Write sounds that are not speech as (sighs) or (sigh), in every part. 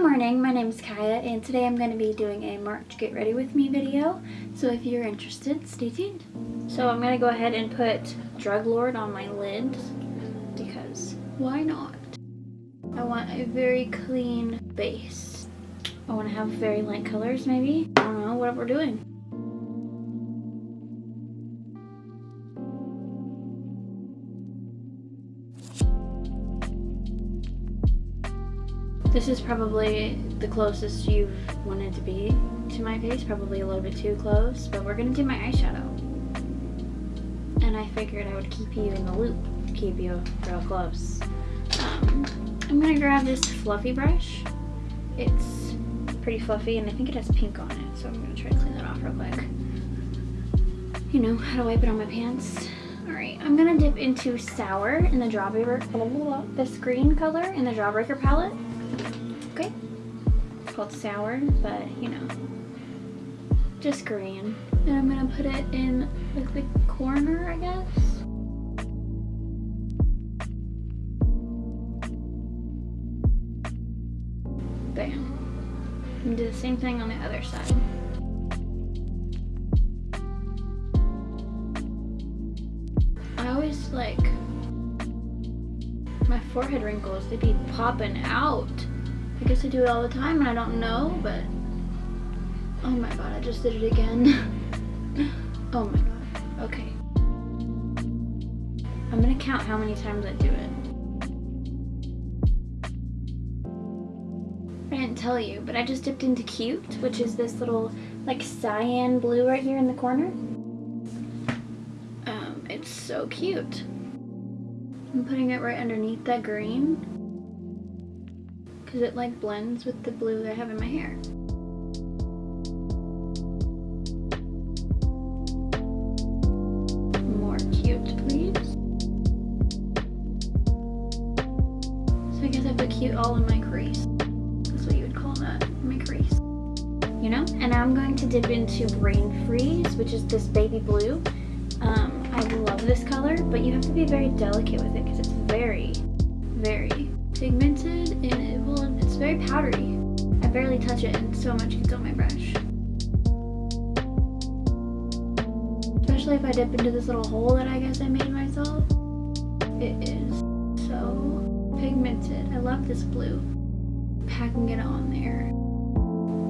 Good morning, my name is Kaya and today I'm going to be doing a March Get Ready With Me video. So if you're interested, stay tuned. So I'm going to go ahead and put Drug Lord on my lid because why not? I want a very clean base. I want to have very light colors maybe. I don't know what we're doing. This is probably the closest you've wanted to be to my face, probably a little bit too close, but we're gonna do my eyeshadow. And I figured I would keep you in the loop, keep you real close. Um, I'm gonna grab this fluffy brush. It's pretty fluffy and I think it has pink on it, so I'm gonna try to clean that off real quick. You know, how to wipe it on my pants. Alright, I'm gonna dip into Sour in the Jawbreaker, this green color in the Jawbreaker palette called sour, but you know, just green. And I'm gonna put it in like the corner, I guess. Bam. And do the same thing on the other side. I always like my forehead wrinkles, they be popping out. I guess I do it all the time and I don't know, but oh my god, I just did it again. (laughs) oh my god, okay. I'm gonna count how many times I do it. I didn't tell you, but I just dipped into Cute, which is this little like cyan blue right here in the corner. Um, it's so cute. I'm putting it right underneath that green because it like blends with the blue that I have in my hair. More cute, please. So I guess I put cute all in my crease. That's what you would call that, my crease. You know? And I'm going to dip into Brain Freeze, which is this baby blue. Um, I love this color, but you have to be very delicate with it because it's very, very very powdery. I barely touch it and so much gets on my brush. Especially if I dip into this little hole that I guess I made myself. It is so pigmented. I love this blue. Packing it on there.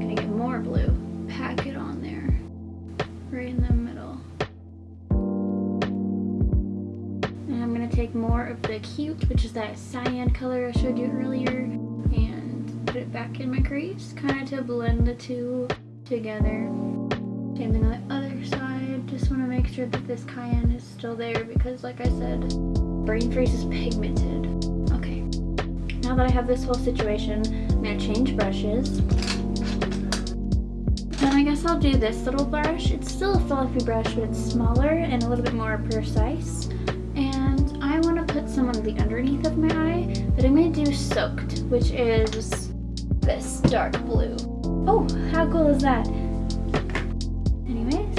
Gonna get more blue. Pack it on there. Right in the middle. And I'm gonna take more of the Cute, which is that cyan color I showed you earlier, put it back in my crease, kind of to blend the two together. Same thing on the other side. Just want to make sure that this cyan is still there because, like I said, brain freeze is pigmented. Okay, now that I have this whole situation, I'm going to change brushes. Then I guess I'll do this little brush. It's still a fluffy brush, but it's smaller and a little bit more precise. And I want to put some on the underneath of my eye, but I'm going to do Soaked, which is this dark blue. Oh, how cool is that? Anyways.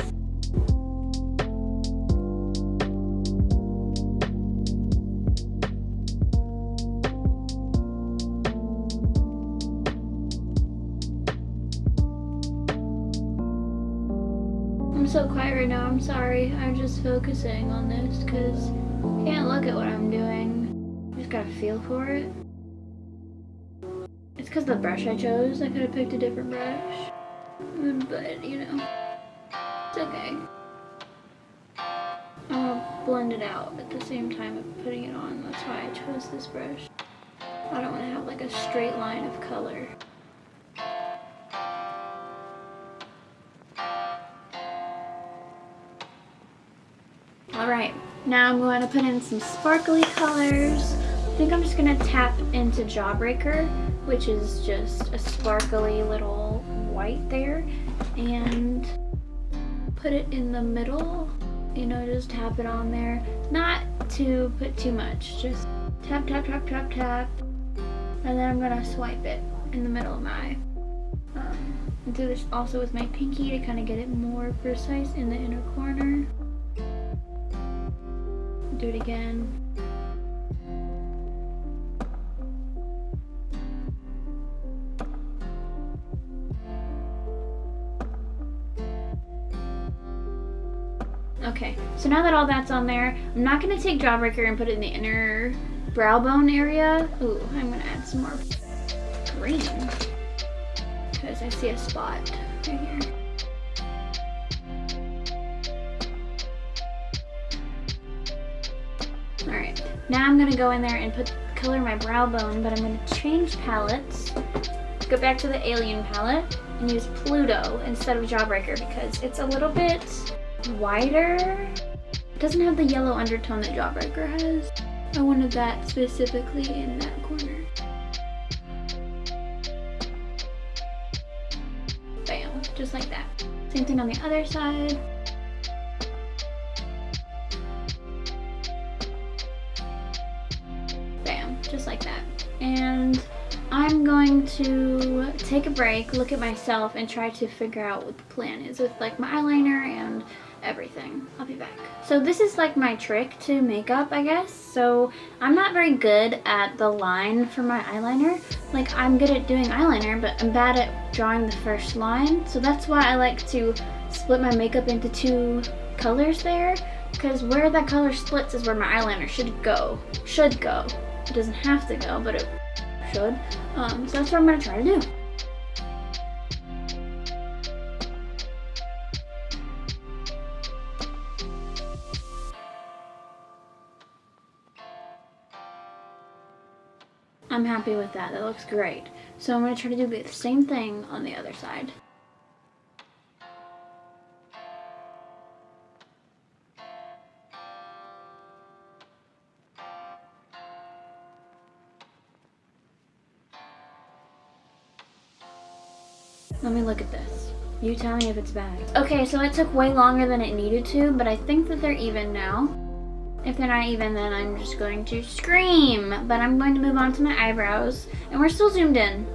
I'm so quiet right now, I'm sorry. I'm just focusing on this because I can't look at what I'm doing. I just gotta feel for it. The brush I chose. I could have picked a different brush. Mm, but, you know, it's okay. I'll blend it out at the same time of putting it on. That's why I chose this brush. I don't want to have like a straight line of color. Alright, now I'm going to put in some sparkly colors. I think I'm just going to tap into Jawbreaker, which is just a sparkly little white there, and put it in the middle. You know, just tap it on there. Not to put too much, just tap, tap, tap, tap, tap. And then I'm to swipe it in the middle of my eye. Um, do this also with my pinky to kind of get it more precise in the inner corner do it again. Okay, so now that all that's on there, I'm not gonna take Jawbreaker and put it in the inner brow bone area. Ooh, I'm gonna add some more green because I see a spot right here. Alright, now I'm gonna go in there and put color my brow bone, but I'm gonna change palettes. Go back to the Alien palette and use Pluto instead of Jawbreaker because it's a little bit wider. It doesn't have the yellow undertone that Jawbreaker has. I wanted that specifically in that corner. Bam, just like that. Same thing on the other side. Bam, just like that. And I'm going to take a break, look at myself, and try to figure out what the plan is with like my eyeliner and everything. I'll be back. So this is like my trick to makeup, I guess. So I'm not very good at the line for my eyeliner. Like I'm good at doing eyeliner, but I'm bad at drawing the first line. So that's why I like to split my makeup into two colors there. Because where that color splits is where my eyeliner should go. Should go. It doesn't have to go, but it should. Um, so that's what I'm going to try to do. I'm happy with that. That looks great. So I'm going to try to do the same thing on the other side. Let me look at this. You tell me if it's bad. Okay, so it took way longer than it needed to, but I think that they're even now. If they're not even, then I'm just going to scream. But I'm going to move on to my eyebrows. And we're still zoomed in.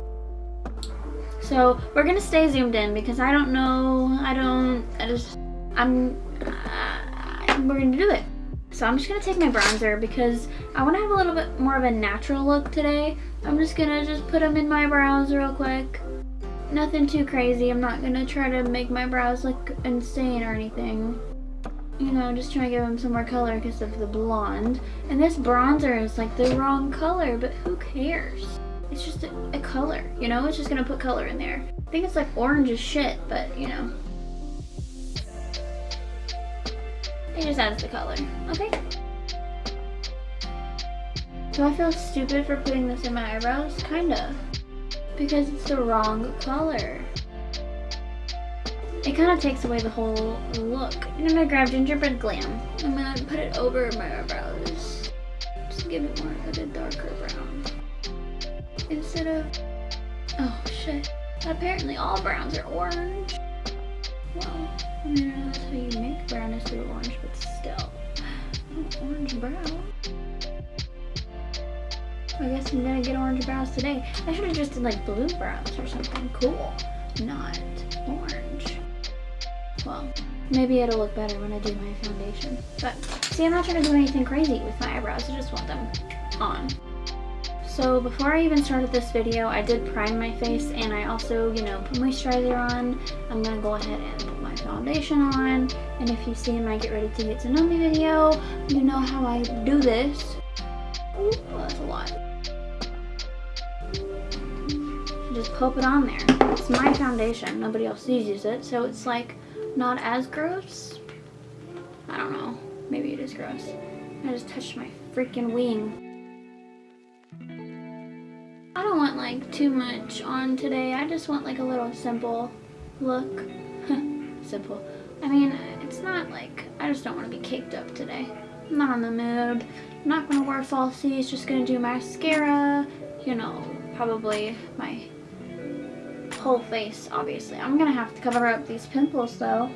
So we're going to stay zoomed in because I don't know. I don't, I just, I'm, uh, we're going to do it. So I'm just going to take my bronzer because I want to have a little bit more of a natural look today. I'm just going to just put them in my brows real quick. Nothing too crazy. I'm not going to try to make my brows look insane or anything you know, just trying to give him some more color because of the blonde. And this bronzer is like the wrong color, but who cares? It's just a, a color, you know? It's just gonna put color in there. I think it's like orange as shit, but you know. It just adds the color, okay? Do I feel stupid for putting this in my eyebrows? Kinda. Because it's the wrong color. It kind of takes away the whole look. And I'm gonna grab Gingerbread Glam. I'm gonna put it over my eyebrows. Just give it more of a darker brown. Instead of, oh shit. Apparently all browns are orange. Well, I mean, that's how you make brown is through orange, but still. (sighs) Orange brown. I guess I'm gonna get orange brows today. I should have just did like blue brows or something cool. Not orange. Well, maybe it'll look better when I do my foundation. But see, I'm not trying to do anything crazy with my eyebrows. I just want them on. So before I even started this video, I did prime my face and I also, you know, put moisturizer on. I'm going to go ahead and put my foundation on. And if you see in my Get Ready to Get to Know Me video, you know how I do this. Ooh, well, that's a lot. Just pop it on there. It's my foundation. Nobody else uses it. So it's like not as gross. I don't know. Maybe it is gross. I just touched my freaking wing. I don't want like too much on today. I just want like a little simple look. (laughs) simple. I mean, it's not like, I just don't want to be caked up today. I'm not in the mood. I'm not going to wear falsies. Just going to do mascara. You know, probably my whole face, obviously. I'm gonna have to cover up these pimples though.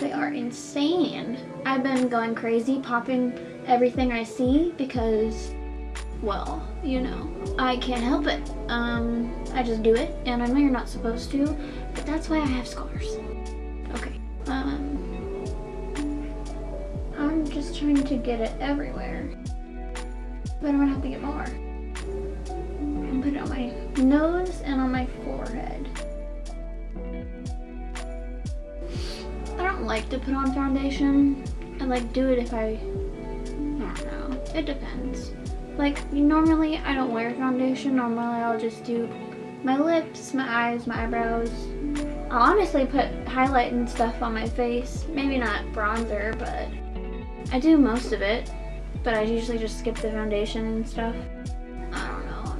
They are insane. I've been going crazy, popping everything I see because, well, you know, I can't help it. Um, I just do it, and I know you're not supposed to, but that's why I have scars. Okay, um, I'm just trying to get it everywhere, but I'm gonna have to get more. Put it on my nose and on my forehead. I don't like to put on foundation I like do it if I, I don't know, it depends. Like normally I don't wear foundation, normally I'll just do my lips, my eyes, my eyebrows. I'll honestly put highlight and stuff on my face, maybe not bronzer, but I do most of it, but I usually just skip the foundation and stuff.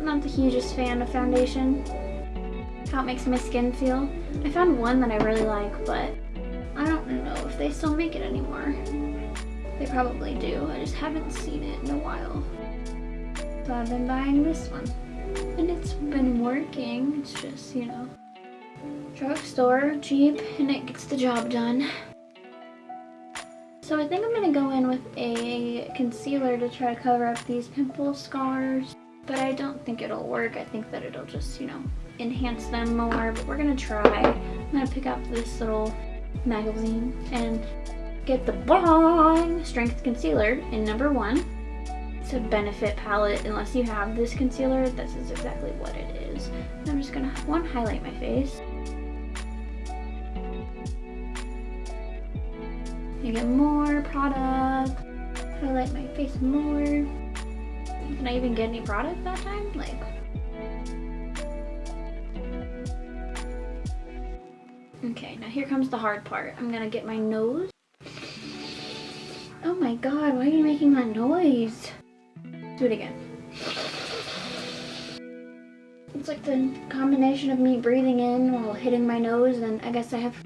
Not the hugest fan of foundation. How it makes my skin feel. I found one that I really like, but I don't know if they still make it anymore. They probably do, I just haven't seen it in a while. So I've been buying this one. And it's been working, it's just, you know, drugstore, cheap, and it gets the job done. So I think I'm going to go in with a concealer to try to cover up these pimple scars. But I don't think it'll work. I think that it'll just, you know, enhance them more. But we're to try. I'm to pick up this little magazine and get the Boi-ing Strength Concealer in number one. It's a Benefit palette. Unless you have this concealer, this is exactly what it is. I'm just to, one, highlight my face. You get more product. Highlight my face more. Did I even get any product that time? Like, Okay, now here comes the hard part. I'm gonna get my nose. Oh my god, why are you making that noise? Do it again. It's like the combination of me breathing in while hitting my nose and I guess I have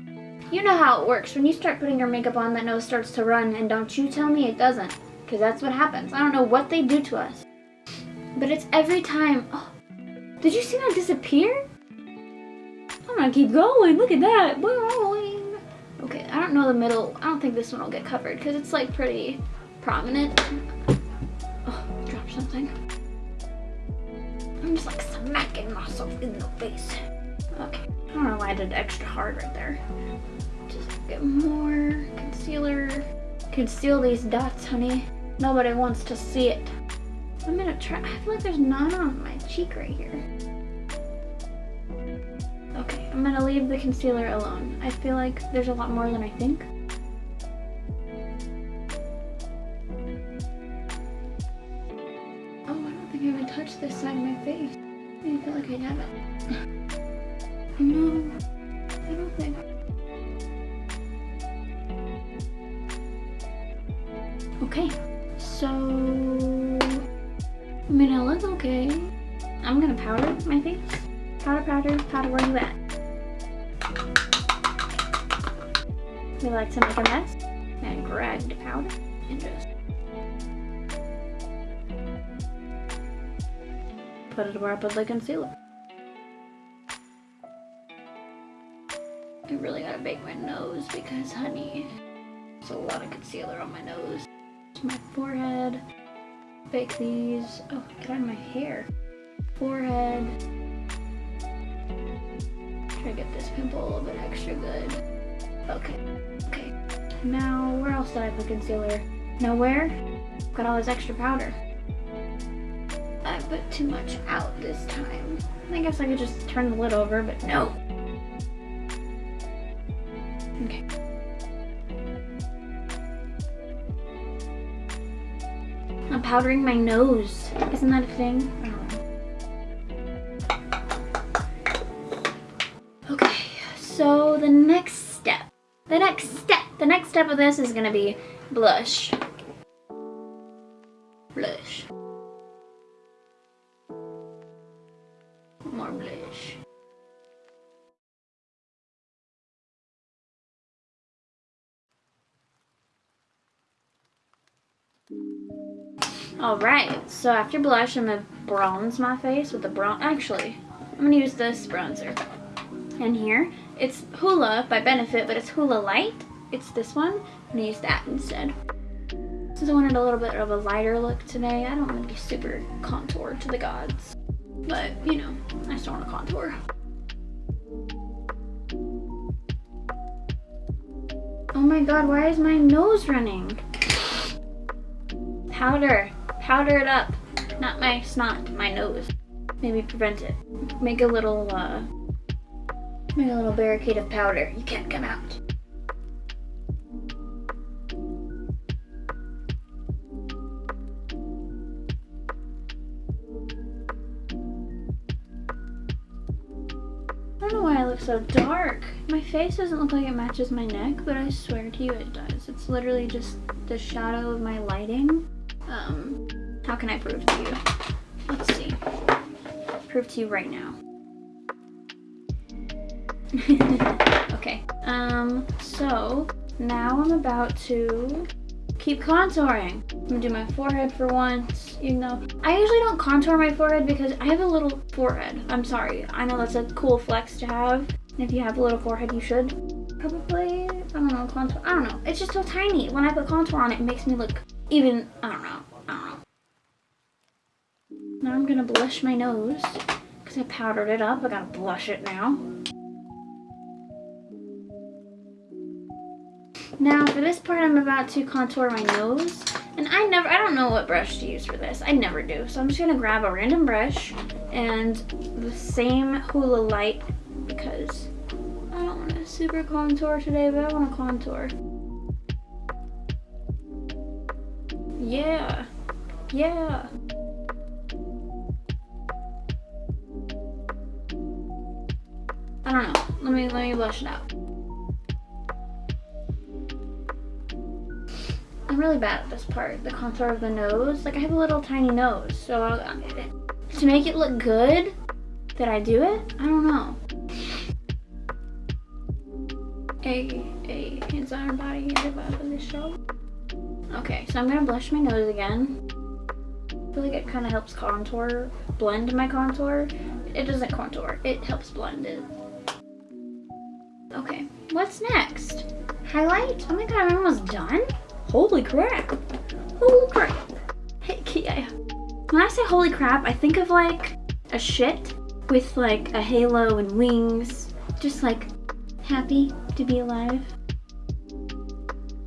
you know how it works. When you start putting your makeup on, that nose starts to run, and don't you tell me it doesn't. Because that's what happens. I don't know what they do to us. But it's every time. Oh, did you see that disappear? I'm gonna keep going. Look at that. Okay, I don't know the middle. I don't think this one will get covered because it's like pretty prominent. Oh, dropped something. I'm just like smacking myself in the face. Okay, I don't know why I did extra hard right there. Just get more concealer. Conceal these dots, honey. Nobody wants to see it. I'm gonna try, I feel like there's none on my cheek right here. Okay, I'm gonna leave the concealer alone. I feel like there's a lot more than I think. Oh, I don't think I even touched this side of my face. I feel like I haven't. (laughs) No, I don't think. Okay, so Looks okay. I'm gonna powder my face. Powder, powder, powder, where you at? We like to make a mess and grab the powder and just put it where I put the concealer. I really gotta bake my nose because, honey, there's a lot of concealer on my nose. My forehead. Bake these. Oh, get out of my hair. Forehead. Try to get this pimple a little bit extra good. Okay. Okay. Now, where else did I put concealer? Nowhere? Got all this extra powder. I put too much out this time. I guess I could just turn the lid over, but no. Powdering my nose. Isn't that a thing? Okay, so the next step. The next step. The next step of this is gonna be blush. Blush. More blush. All right, so after blush, I'm gonna bronze my face with the bronze. Actually, I'm gonna use this bronzer. And here, it's Hoola by Benefit, but it's Hoola Light. It's this one. I'm gonna use that instead. Since I wanted a little bit of a lighter look today, I don't want to be super contoured to the gods. But, you know, I still want to contour. Oh my god, why is my nose running? Powder powder it up. Not my snot, my nose. Maybe prevent it. Make a little, uh, make a little barricade of powder. You can't come out. I don't know why I look so dark. My face doesn't look like it matches my neck, but I swear to you it does. It's literally just the shadow of my lighting. Um, how can I prove to you? Let's see. Prove to you right now. (laughs) okay. Um, so now I'm about to keep contouring. I'm gonna do my forehead for once, you know. I usually don't contour my forehead because I have a little forehead. I'm sorry. I know that's a cool flex to have. If you have a little forehead, you should probably, I don't know, contour. I don't know. It's just so tiny. When I put contour on it, it makes me look even. I don't know. Now I'm gonna blush my nose because I powdered it up. I gotta blush it now. Now for this part I'm about to contour my nose and I never, I don't know what brush to use for this. I never do. So I'm just gonna grab a random brush and the same Hoola light because I don't want to super contour today, but I want to contour. Yeah, yeah. I don't know. Let me let me blush it out. I'm really bad at this part, the contour of the nose. Like I have a little tiny nose, so uh, to make it to make it look good that I do it, I don't know. A, a hands on our body, the vibe of this show. Okay, so I'm gonna blush my nose again. I feel like it kind of helps contour, blend my contour. It doesn't contour, it helps blend it. What's next? Highlight? Oh my god, I'm almost done? Holy crap. Holy crap. Hey, (laughs) when I say holy crap, I think of like a shit with like a halo and wings. Just like happy to be alive.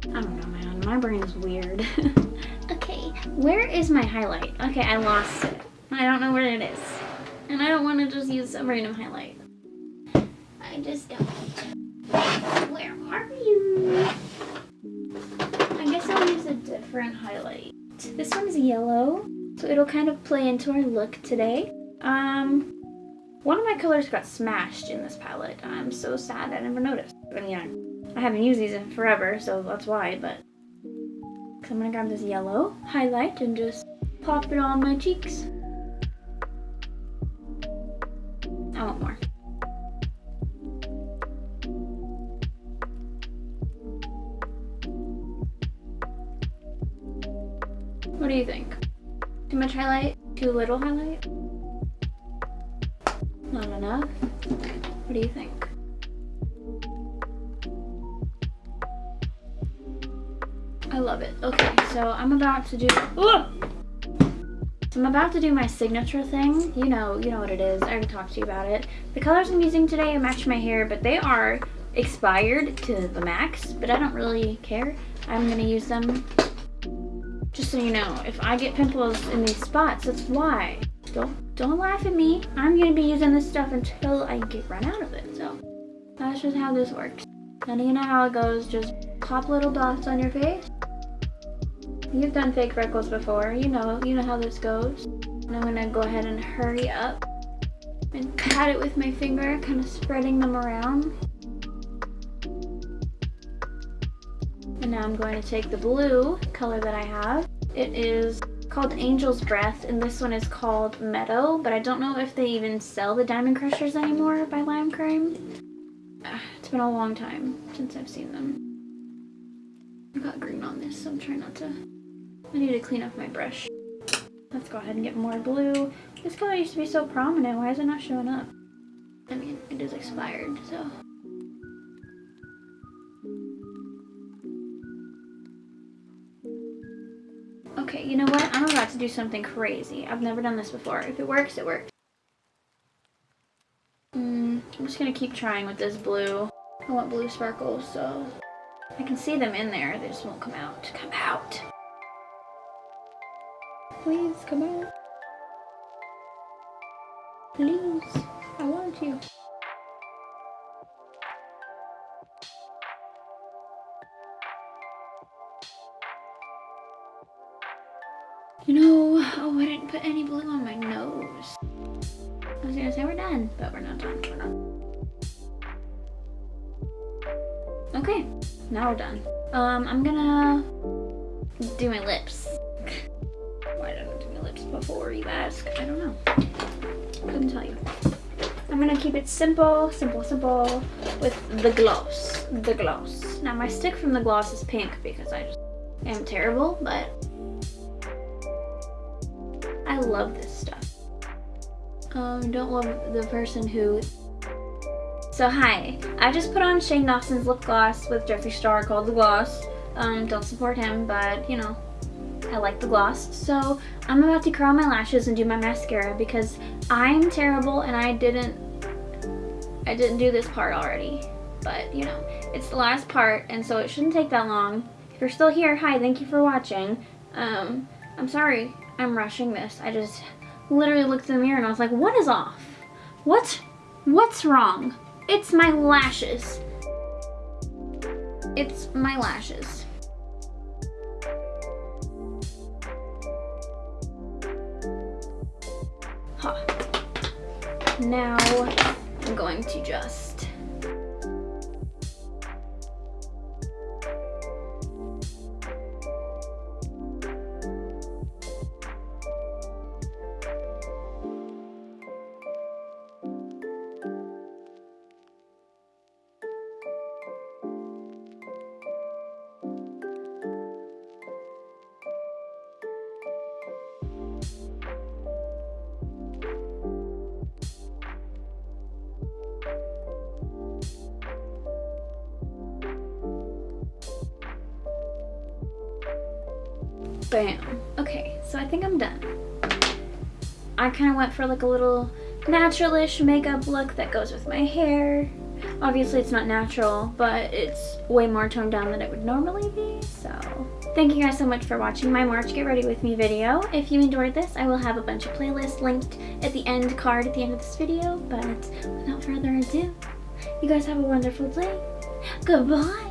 I don't know, man. My brain is weird. (laughs) okay, where is my highlight? Okay, I lost it. I don't know where it is. And I don't want to just use a random highlight. I just don't. Where are you? I guess I'll use a different highlight. This one's yellow, so it'll kind of play into our look today. Um, one of my colors got smashed in this palette. I'm so sad I never noticed. I mean, I haven't used these in forever, so that's why, but... So I'm gonna grab this yellow highlight and just pop it on my cheeks. What do you think? Too much highlight? Too little highlight? Not enough? What do you think? I love it. Okay, so I'm about to do... So I'm about to do my signature thing. You know, you know what it is. I already talked to you about it. The colors I'm using today match my hair, but they are expired to the max, but I don't really care. I'm going to use them just so you know, if I get pimples in these spots, that's why. Don't don't laugh at me. I'm gonna be using this stuff until I get run out of it. So that's just how this works. And you know how it goes, just pop little dots on your face. You've done fake freckles before, you know, you know how this goes. And I'm gonna go ahead and hurry up and pat it with my finger, kind of spreading them around. And now I'm going to take the blue color that I have. It is called Angel's Breath, and this one is called Meadow, but I don't know if they even sell the Diamond Crushers anymore by Lime Crime. (sighs) It's been a long time since I've seen them. I got green on this, so I'm trying not to... I need to clean up my brush. Let's go ahead and get more blue. This color used to be so prominent. Why is it not showing up? I mean, it is expired, so... you know what? I'm about to do something crazy. I've never done this before. If it works, it works. Mm, I'm just gonna keep trying with this blue. I want blue sparkles, so I can see them in there. They just won't come out. Come out! Please, come out. Please, I want. You Oh, I didn't put any blue on my nose. I was gonna say we're done, but we're not done, we're not. Okay, now we're done. Um, I'm gonna do my lips. Why did I do my lips before you ask? I don't know. Couldn't tell you. I'm gonna keep it simple, simple, simple with the gloss, the gloss. Now my stick from the gloss is pink because I just am terrible, but I love this stuff. Um, don't love the person who... So hi, I just put on Shane Dawson's lip gloss with Jeffree Star called The Gloss. Um, don't support him, but you know, I like the gloss. So I'm about to curl my lashes and do my mascara because I'm terrible and I didn't, I didn't do this part already. But you know, it's the last part and so it shouldn't take that long. If you're still here, hi, thank you for watching. Um, I'm sorry I'm rushing this. I just literally looked in the mirror and I was like, what is off? What? What's wrong? It's my lashes. It's my lashes. Huh. Now I'm going to just Bam. Okay, so I think I'm done. I kind of went for like a little naturalish makeup look that goes with my hair. Obviously it's not natural, but it's way more toned down than it would normally be, so. Thank you guys so much for watching my March Get Ready With Me video. If you enjoyed this, I will have a bunch of playlists linked at the end card at the end of this video, but without further ado, you guys have a wonderful day. Goodbye!